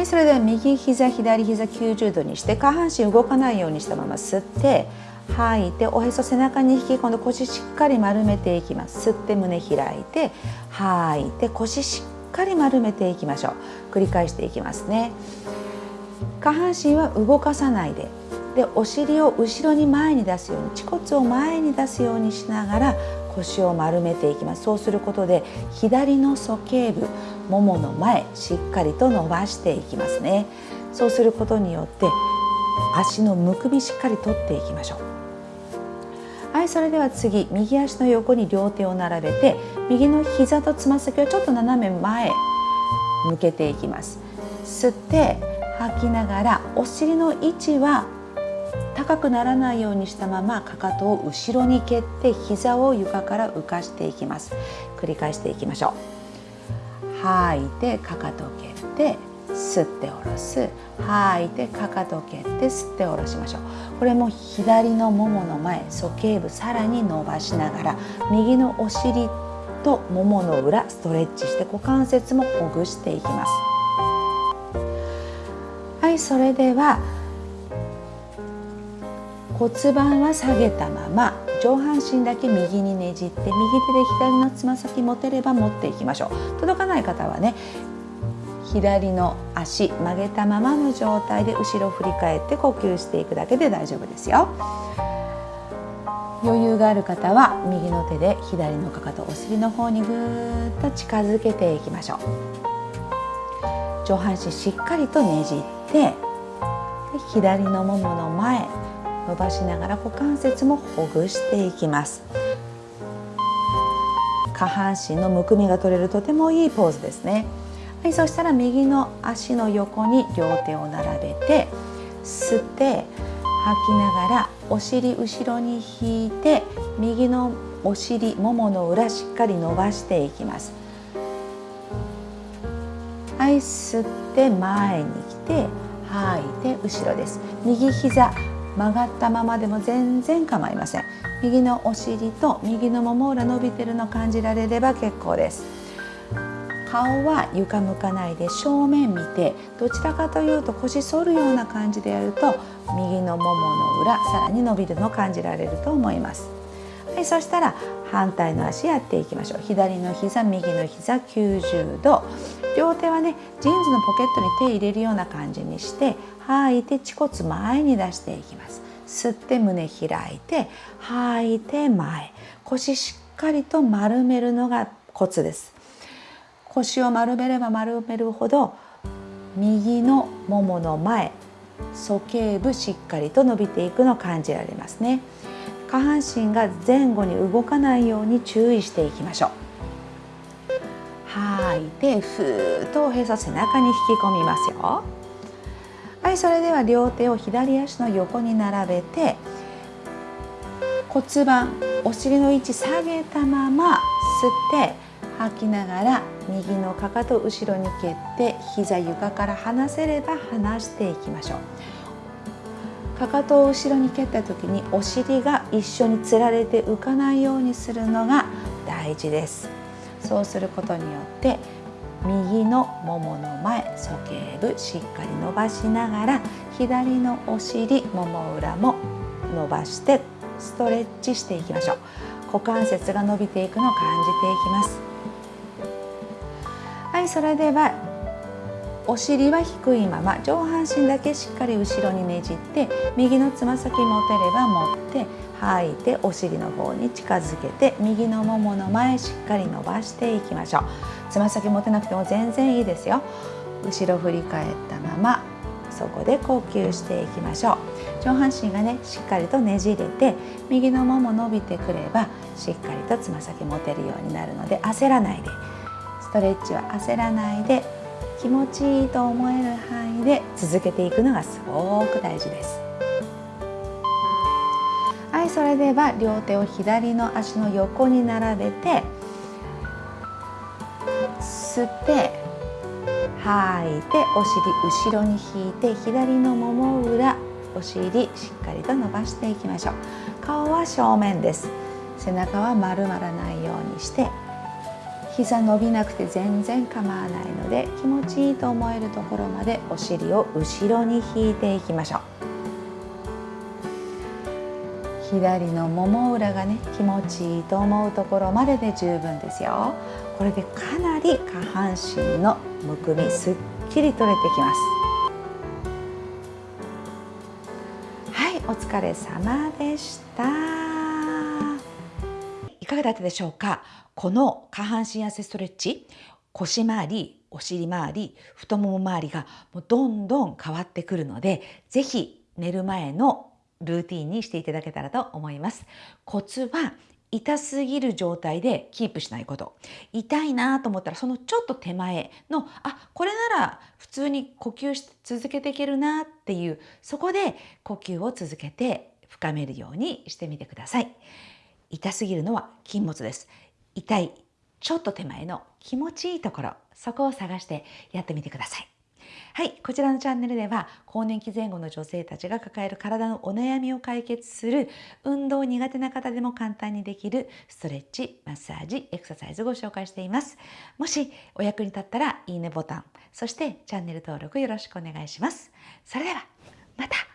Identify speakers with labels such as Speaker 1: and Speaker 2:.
Speaker 1: はいそれでは右膝左膝90度にして下半身動かないようにしたまま吸って吐いておへそ背中に引き込んで腰しっかり丸めていきます。吸って胸開いて吐いて腰しっかり丸めていきましょう。繰り返していきますね。下半身は動かさないで。でお尻を後ろに前に出すように恥骨を前に出すようにしながら腰を丸めていきます。そうすることで左の鼠径部ももの前しっかりと伸ばしていきますね。そうすることによって足のむくみしっかり取っていきましょう。はいそれでは次右足の横に両手を並べて右の膝とつま先をちょっと斜め前向けていきます。吸って吐きながらお尻の位置は高くならないようにしたままかかとを後ろに蹴って膝を床から浮かしていきます。繰り返していきましょう。吐いてかかとを蹴って吸って下ろす。吐いてかかとを蹴って吸って下ろしましょう。これも左のももの前鼠径部さらに伸ばしながら右のお尻とももの裏ストレッチして股関節もほぐしていきます。はいそれでは骨盤は下げたまま上半身だけ右にねじって右手で左のつま先持てれば持っていきましょう。届かない方はね左の足曲げたままの状態で後ろ振り返って呼吸していくだけで大丈夫ですよ。余裕がある方は右の手で左のかかとお尻の方にぐーっと近づけていきましょう。上半身しっかりとねじって左のももの前伸ばしながら股関節もほぐしていきます。下半身のむくみが取れるとてもいいポーズですね。はい、そしたら右の足の横に両手を並べて吸って吐きながらお尻後ろに引いて右のお尻ももの裏しっかり伸ばしていきます。はい吸って前に来て吐いて後ろです。右膝曲がったままでも全然構いません。右のお尻と右のもも裏伸びてるの感じられれば結構です。顔は床向かないで正面見てどちらかというと腰反るような感じでやると右のももの裏さらに伸びるのを感じられると思います。はい、そしたら反対の足やっていきましょう。左の膝右の膝90度。両手はねジーンズのポケットに手入れるような感じにして吐いて恥骨前に出していきます。吸って胸開いて吐いて前。腰しっかりと丸めるのがコツです。腰を丸めれば丸めるほど右のももの前鼠径部しっかりと伸びていくのを感じられますね。下半身が前後に動かないように注意していきましょう。吐い。てふーっとおへそ背中に引き込みますよ。はいそれでは両手を左足の横に並べて骨盤お尻の位置下げたまま吸って吐きながら右のかかと後ろに蹴って膝床から離せれば離していきましょう。かかとを後ろに蹴った時にお尻が一緒につられて浮かないようにするのが大事です。そうすることによって右のももの前鼠径部しっかり伸ばしながら左のお尻もも裏も伸ばしてストレッチしていきましょう。股関節が伸びていくのを感じていきます。はいそれではお尻は低いまま上半身だけしっかり後ろにねじって右のつま先持てれば持って吐いてお尻の方に近づけて右のももの前しっかり伸ばしていきましょう。つま先持てなくても全然いいですよ。後ろ振り返ったままそこで呼吸していきましょう。上半身がねしっかりとねじれて右のもも伸びてくればしっかりとつま先持てるようになるので焦らないで。ストレッチは焦らないで。気持ちいいと思える範囲で続けていくのがすごく大事です。はいそれでは両手を左の足の横に並べて吸って吐いてお尻後ろに引いて左のもも裏お尻しっかりと伸ばしていきましょう。顔は正面です。背中は丸まらないようにして膝伸びなくて全然構わないので気持ちいいと思えるところまでお尻を後ろに引いていきましょう。左のもも裏がね気持ちいいと思うところまでで十分ですよ。これでかなり下半身のむくみすっきり取れてきます。はいお疲れ様でした。いかがだったでしょうか？この下半身痩せストレッチ腰回りお尻回り太もも周りがもうどんどん変わってくるので是非寝る前のルーティンにしていただけたらと思います。コツは痛すぎる状態でキープしないこと。痛いなと思ったらそのちょっと手前のあこれなら普通に呼吸し続けていけるなっていうそこで呼吸を続けて深めるようにしてみてください。痛すぎるのは禁物です痛いちょっと手前の気持ちいいところそこを探してやってみてくださいはい、こちらのチャンネルでは更年期前後の女性たちが抱える体のお悩みを解決する運動苦手な方でも簡単にできるストレッチ、マッサージ、エクササイズをご紹介しています。もしお役に立ったらいいねボタン、そしてチャンネル登録よろしくお願いします。それではまた